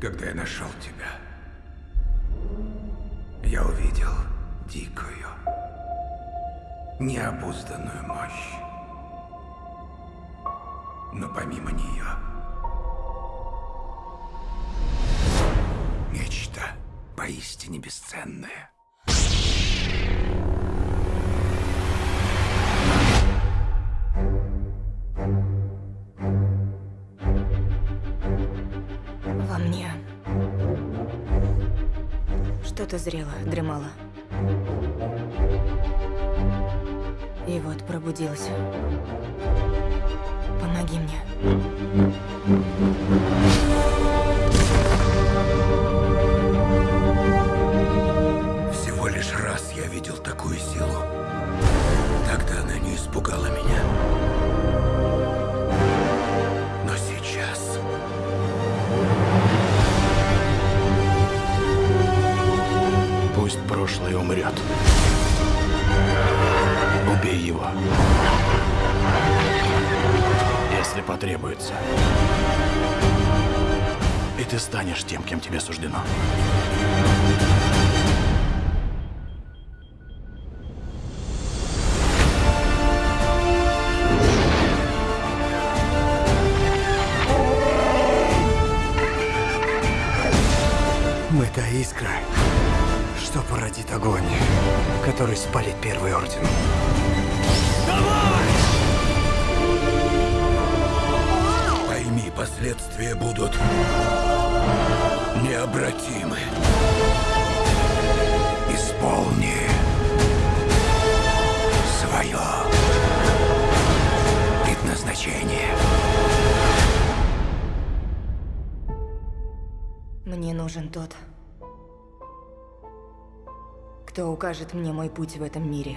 Когда я нашел тебя, я увидел дикую, необузданную мощь. Но помимо нее, нечто поистине бесценное. Мне что-то зрело, дремало. И вот пробудилась. Помоги мне. Всего лишь раз я видел такую силу. Тогда она не испугала меня. Пусть прошлое умрет. Убей его. Если потребуется. И ты станешь тем, кем тебе суждено. Мы та искра, что породит огонь, который спалит Первый Орден. Пойми, последствия будут необратимы. Исполни свое предназначение. Мне нужен тот, кто укажет мне мой путь в этом мире.